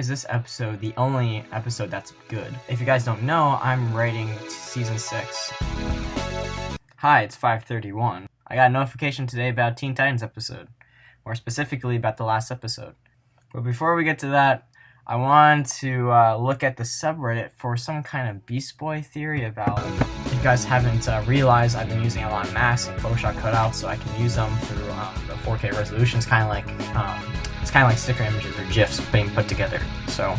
is this episode the only episode that's good? If you guys don't know, I'm writing season 6. Hi, it's 531. I got a notification today about Teen Titans episode, more specifically about the last episode. But before we get to that, I want to uh, look at the subreddit for some kind of Beast Boy theory about. If you guys haven't uh, realized, I've been using a lot of masks and Photoshop cutouts, so I can use them through um, the 4K resolutions, kind of like um, it's kind of like sticker images or gifs being put together. So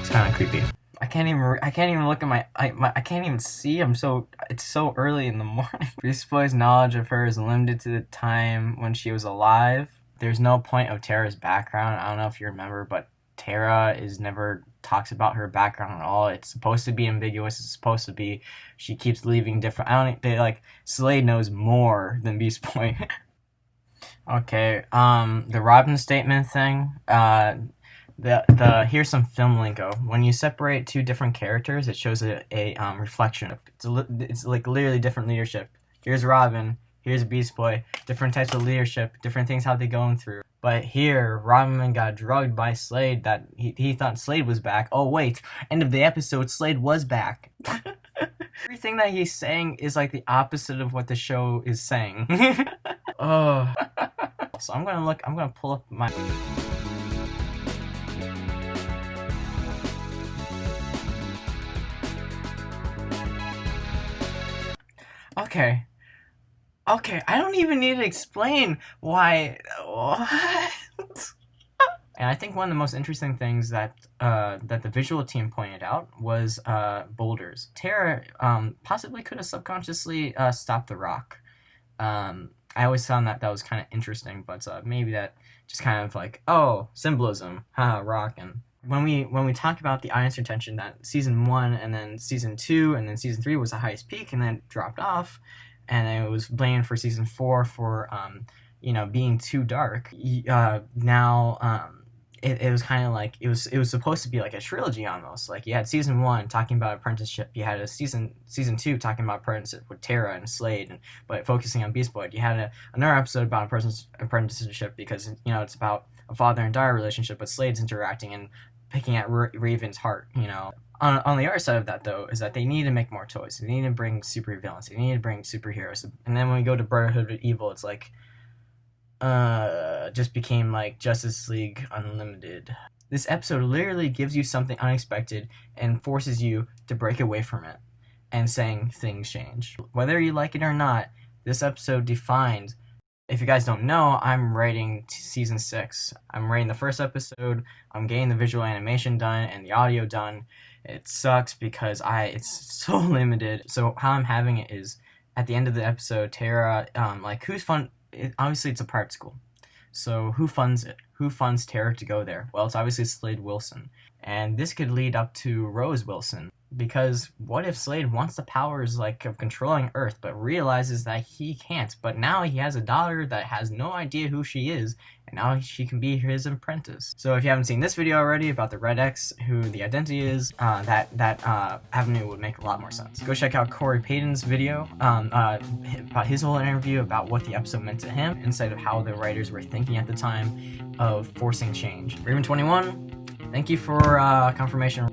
it's kind of creepy. I can't even I can't even look at my I, my I can't even see. I'm so it's so early in the morning. Beast Boy's knowledge of her is limited to the time when she was alive. There's no point of Terra's background. I don't know if you remember, but Tara is never talks about her background at all. It's supposed to be ambiguous. It's supposed to be she keeps leaving different. I don't they like Slade knows more than Beast Boy. okay, um, the Robin statement thing. Uh, the the here's some film lingo. When you separate two different characters, it shows a, a um, reflection. It's a, it's like literally different leadership. Here's Robin. Here's Beast Boy. Different types of leadership. Different things how they going through. But here, Robin got drugged by Slade that he, he thought Slade was back. Oh, wait. End of the episode, Slade was back. Everything that he's saying is like the opposite of what the show is saying. oh. So I'm gonna look, I'm gonna pull up my... Okay. Okay, I don't even need to explain why. What? and I think one of the most interesting things that uh, that the visual team pointed out was uh, boulders. Terra um, possibly could have subconsciously uh, stopped the rock. Um, I always found that that was kind of interesting, but uh, maybe that just kind of like oh symbolism, haha, rock and when we when we talk about the audience retention that season one and then season two and then season three was the highest peak and then dropped off and it was blamed for season four for um, you know being too dark. Uh, now um, it, it was kind of like it was it was supposed to be like a trilogy almost. Like you had season one talking about apprenticeship, you had a season season two talking about apprenticeship with Terra and Slade, and but focusing on Beast Boy. You had a, another episode about apprenticeship because you know it's about a father and daughter relationship, but Slade's interacting and picking at Raven's heart. You know, on, on the other side of that though is that they need to make more toys they need to bring super villains they need to bring superheroes and then when we go to brotherhood of evil it's like uh just became like justice league unlimited this episode literally gives you something unexpected and forces you to break away from it and saying things change whether you like it or not this episode defines if you guys don't know, I'm writing season six. I'm writing the first episode. I'm getting the visual animation done and the audio done. It sucks because I it's so limited. So how I'm having it is at the end of the episode, Terra, um, like who's fun? It, obviously, it's a private school. So who funds it? Who funds Terra to go there? Well, it's obviously Slade Wilson, and this could lead up to Rose Wilson because what if Slade wants the powers like of controlling Earth but realizes that he can't? But now he has a daughter that has no idea who she is and now she can be his apprentice. So if you haven't seen this video already about the Red X who the identity is uh, that that uh, avenue would make a lot more sense. Go check out Khary Payton's video um, uh, about his whole interview about what the episode meant to him instead of how the writers were thinking at the time of forcing change. Raven 21 thank you for uh, confirmation